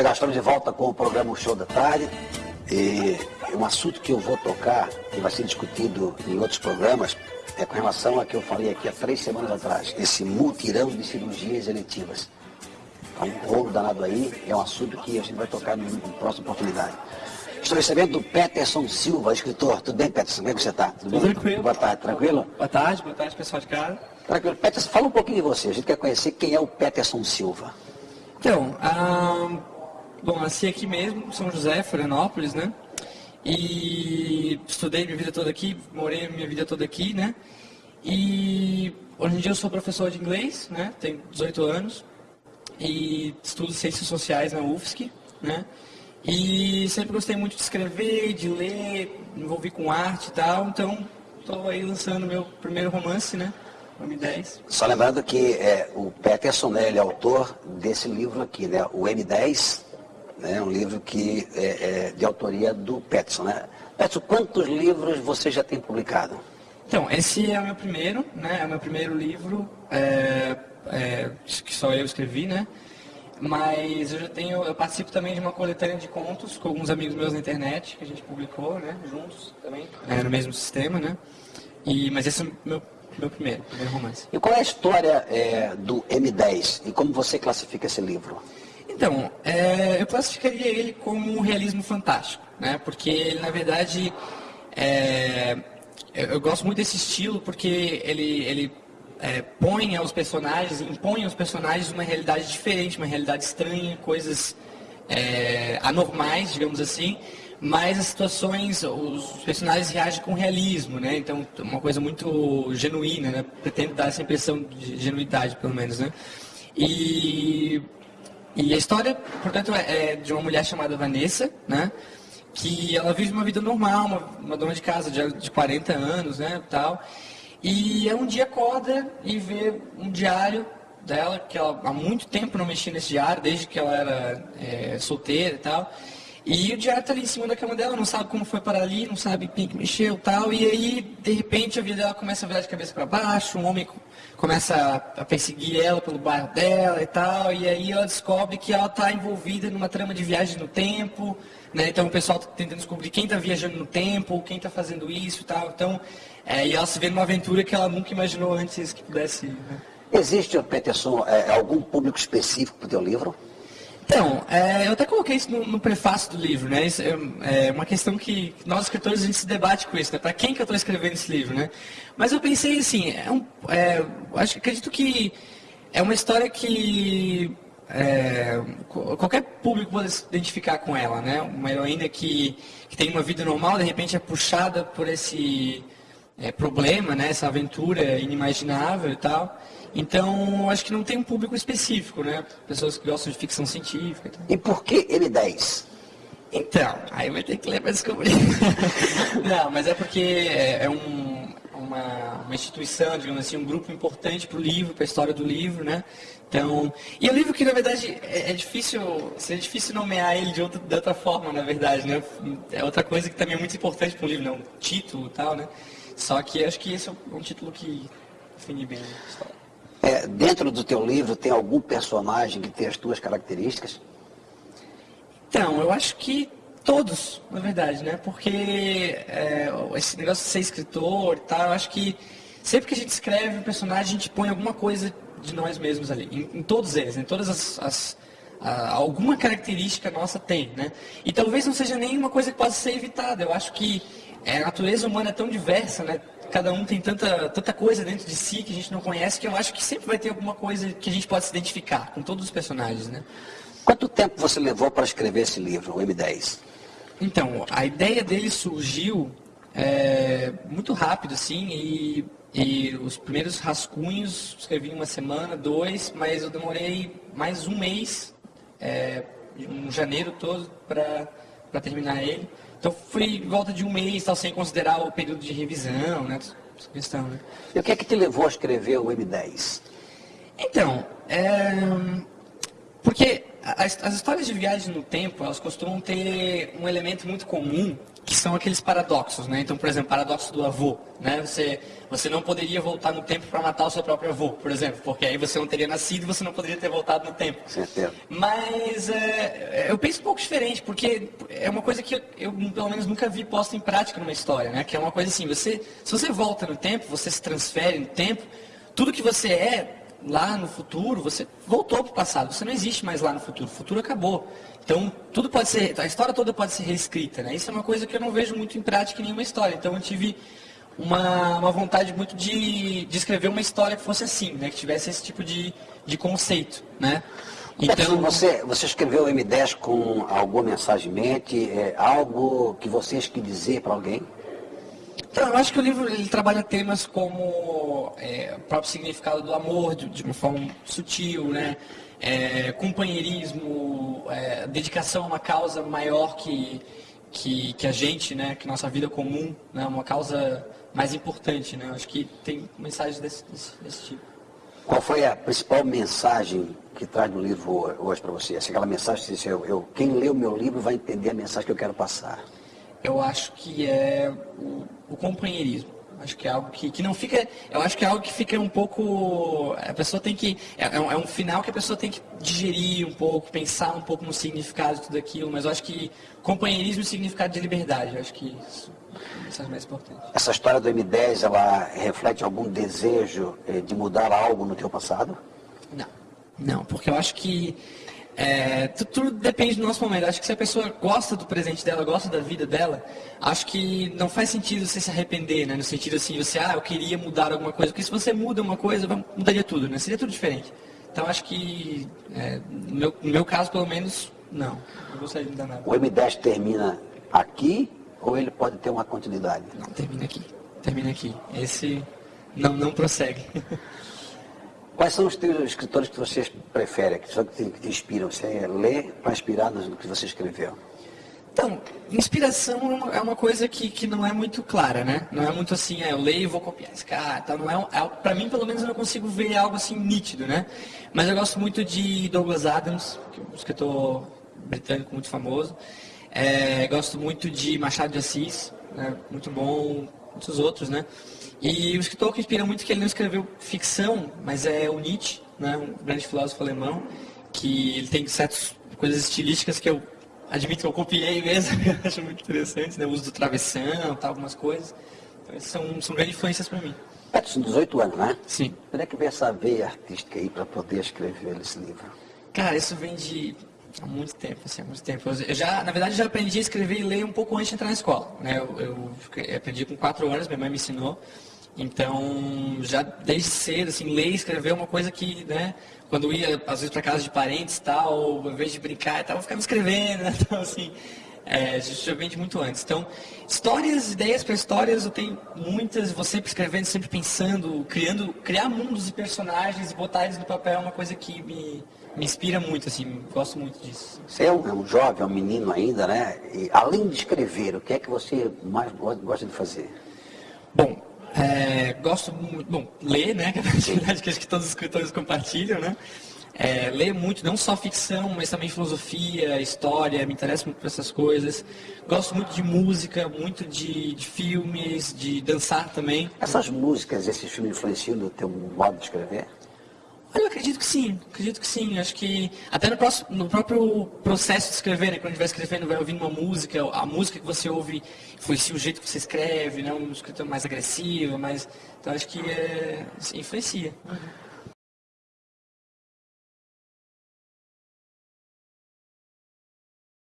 Pegar história de volta com o programa o Show da Tarde. E um assunto que eu vou tocar, que vai ser discutido em outros programas, é com relação a que eu falei aqui há três semanas atrás, esse multirão de cirurgias eletivas. É um rolo danado aí, é um assunto que a gente vai tocar em próxima oportunidade. Estou recebendo do Peterson Silva, escritor. Tudo bem, Peterson? Como é que você está? Tudo, Tudo tranquilo. Boa tarde, tranquilo? Boa tarde, boa tarde, pessoal de casa. Tranquilo. Peterson, fala um pouquinho de você. A gente quer conhecer quem é o Peterson Silva. Então, ah, bom, nasci aqui mesmo, São José, Florianópolis, né? E estudei minha vida toda aqui, morei minha vida toda aqui, né? E hoje em dia eu sou professor de inglês, né? Tenho 18 anos e estudo ciências sociais na UFSC, né? E sempre gostei muito de escrever, de ler, me envolvi com arte e tal, então estou aí lançando meu primeiro romance, né? O M10. Só lembrando que é, o Peterson, né, ele é autor desse livro aqui, né? O M10, né? Um livro que é, é de autoria do Peterson, né? Peterson, quantos livros você já tem publicado? Então, esse é o meu primeiro, né? É o meu primeiro livro, é, é, que só eu escrevi, né? Mas eu já tenho, eu participo também de uma coletânea de contos com alguns amigos meus na internet, que a gente publicou, né, juntos também, é, no mesmo sistema, né? E, mas esse é o meu, meu primeiro, primeiro romance. E qual é a história é, do M10 e como você classifica esse livro? Então, é, eu classificaria ele como um realismo fantástico, né? Porque ele, na verdade, é, eu gosto muito desse estilo porque ele, ele é, põe aos personagens, impõe aos personagens uma realidade diferente, uma realidade estranha, coisas é, anormais, digamos assim, mas as situações, os personagens reagem com realismo, né? Então, uma coisa muito genuína, né? Pretende dar essa impressão de genuidade, pelo menos, né? E, e a história, portanto, é, é de uma mulher chamada Vanessa, né? Que ela vive uma vida normal, uma, uma dona de casa de, de 40 anos, né? Tal, e um dia acorda e vê um diário dela, que ela há muito tempo não mexia nesse diário, desde que ela era é, solteira e tal. E o diário está ali em cima da cama dela, não sabe como foi para ali, não sabe quem que mexeu tal. E aí, de repente, a vida dela começa a virar de cabeça para baixo, um homem começa a perseguir ela pelo bairro dela e tal. E aí ela descobre que ela está envolvida numa trama de viagem no tempo. Né? Então o pessoal está tentando descobrir quem está viajando no tempo, quem está fazendo isso e tal. Então é, e ela se vê numa aventura que ela nunca imaginou antes que pudesse. Né? Existe, Peterson, é, algum público específico para o teu livro? Então, é, eu até coloquei isso no, no, prefácio do livro, né? Isso é, é, uma questão que nós escritores a gente se debate com isso, né? Para quem que eu estou escrevendo esse livro, né? Mas eu pensei assim, é um, é, acho, acredito que é uma história que é, qualquer público pode se identificar com ela, né? Uma heroína que, que tem uma vida normal, de repente é puxada por esse é, problema, né? Essa aventura inimaginável e tal. Então, acho que não tem um público específico, né? Pessoas que gostam de ficção científica. E, e por que M10? Então, aí vai ter que ler para descobrir. não, mas é porque é, é um, uma, uma, instituição, digamos assim, um grupo importante para o livro, para a história do livro, né? Então, e o livro que na verdade é, é difícil, seria difícil nomear ele de outra, de outra forma, na verdade, né? É outra coisa que também é muito importante para o livro, né? Um título e tal, né? Só que acho que esse é um título que define bem a história. É, dentro do teu livro tem algum personagem que tem as tuas características? Então, eu acho que todos, na verdade, né? Porque é, esse negócio de ser escritor e tal, eu acho que sempre que a gente escreve um personagem, a gente põe alguma coisa de nós mesmos ali. Em, em todos eles, em todas as, as a, alguma característica nossa tem, né? E talvez não seja nenhuma coisa que possa ser evitada. Eu acho que é, a natureza humana é tão diversa, né? Cada um tem tanta, tanta coisa dentro de si que a gente não conhece que eu acho que sempre vai ter alguma coisa que a gente pode se identificar com todos os personagens, né? Quanto tempo você levou para escrever esse livro, o M10? Então, a ideia dele surgiu é, muito rápido, assim, e, e os primeiros rascunhos escrevi em uma semana, dois, mas eu demorei mais um mês, é, um janeiro todo, para terminar ele. Então foi em volta de um mês, tal, sem considerar o período de revisão, né? Essa questão, né? E o que é que te levou a escrever o M10? Então, é... porque as histórias de viagem no tempo, elas costumam ter um elemento muito comum, que são aqueles paradoxos, né? Então, por exemplo, paradoxo do avô, né? Você, você não poderia voltar no tempo para matar o seu próprio avô, por exemplo, porque aí você não teria nascido e você não poderia ter voltado no tempo. Certeza. Mas é, eu penso um pouco diferente, porque é uma coisa que eu, eu, pelo menos, nunca vi posta em prática numa história, né? Que é uma coisa assim, você, se você volta no tempo, você se transfere no tempo, tudo que você é lá no futuro, você voltou para o passado, você não existe mais lá no futuro, o futuro acabou. Então, tudo pode ser, a história toda pode ser reescrita, né? Isso é uma coisa que eu não vejo muito em prática em nenhuma história. Então, eu tive uma, uma vontade muito de, de escrever uma história que fosse assim, né? Que tivesse esse tipo de, de conceito, né? Então, você, você escreveu o M10 com alguma mensagem em mente, é, algo que vocês quis dizer para alguém? Então, eu acho que o livro ele trabalha temas como é, o próprio significado do amor de, de uma forma sutil, né? É, companheirismo, é, dedicação a uma causa maior que, que, que, a gente, né? Que nossa vida comum, né? Uma causa mais importante, né? Eu acho que tem mensagens desse, desse, desse tipo. Qual foi a principal mensagem que traz no livro hoje para você? Assim, aquela mensagem que você, eu, eu, quem lê o meu livro vai entender a mensagem que eu quero passar. Eu acho que é o, o companheirismo. Acho que é algo que, que não fica. Eu acho que é algo que fica um pouco. A pessoa tem que. É, é, um, é um final que a pessoa tem que digerir um pouco, pensar um pouco no significado de tudo aquilo, mas eu acho que companheirismo e significado de liberdade. Eu acho que isso é mais importante. Essa história do M10, ela reflete algum desejo eh, de mudar algo no teu passado? Não. Não, porque eu acho que é, tudo, tudo, depende do nosso momento. Acho que se a pessoa gosta do presente dela, gosta da vida dela, acho que não faz sentido você se arrepender, né? No sentido assim, você, ah, eu queria mudar alguma coisa. Porque se você muda uma coisa, mudaria tudo, né? Seria tudo diferente. Então acho que, é, no, meu, no meu caso, pelo menos, não. Não gostaria de mudar nada. O M10 termina aqui ou ele pode ter uma continuidade? Não, termina aqui. Termina aqui. Esse não, não prossegue. Quais são os teus escritores que vocês preferem, que, te, que te inspiram? Você lê para inspirar no que você escreveu? Então, inspiração é uma coisa que, que não é muito clara, né? Não é muito assim, é, eu leio e vou copiar esse cara. Então não é, é mim, pelo menos, eu não consigo ver algo assim nítido, né? Mas eu gosto muito de Douglas Adams, que é um escritor britânico muito famoso. É, gosto muito de Machado de Assis, né? muito bom, muitos outros, né? E o escritor que inspira muito é que ele não escreveu ficção, mas é o Nietzsche, né, um grande filósofo alemão, que ele tem certas coisas estilísticas que eu admito que eu copiei mesmo, eu acho muito interessante, né, o uso do travessão, tal, algumas coisas. Então, são, são grandes influências para mim. Peterson, 18 anos, né? Sim. Como é que veio essa veia artística aí para poder escrever esse livro? Cara, isso vem de há muito tempo, assim, há muito tempo. Eu já, na verdade, já aprendi a escrever e ler um pouco antes de entrar na escola. Né? Eu, eu aprendi com quatro anos, minha mãe me ensinou. Então, já desde cedo, assim, ler e escrever é uma coisa que, né, quando ia, às vezes, para casa de parentes e tal, ao invés de brincar e tal, eu ficava escrevendo, né? Então, assim, é, de muito antes. Então, histórias, ideias para histórias, eu tenho muitas, sempre escrevendo, sempre pensando, criando, criar mundos e personagens e botar eles no papel é uma coisa que me, me inspira muito, assim, gosto muito disso. Você é um, é um jovem, é um menino ainda, né? E, além de escrever, o que é que você mais gosta de fazer? Bom, é, gosto muito, bom, ler, né? Que é a atividade que acho que todos os escritores compartilham, né? É, ler muito, não só ficção, mas também filosofia, história, me interessa muito por essas coisas. Gosto muito de música, muito de, de filmes, de dançar também. Essas músicas, esses filmes influenciam no teu modo de escrever? Eu acredito que sim, acredito que sim. Acho que até no, próximo, no próprio processo de escrever, né, quando estiver escrevendo, vai ouvindo uma música, a música que você ouve influencia o jeito que você escreve, né, um escritor mais agressivo, mais. Então acho que é, influencia. Uhum.